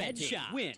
Red Shot. Win.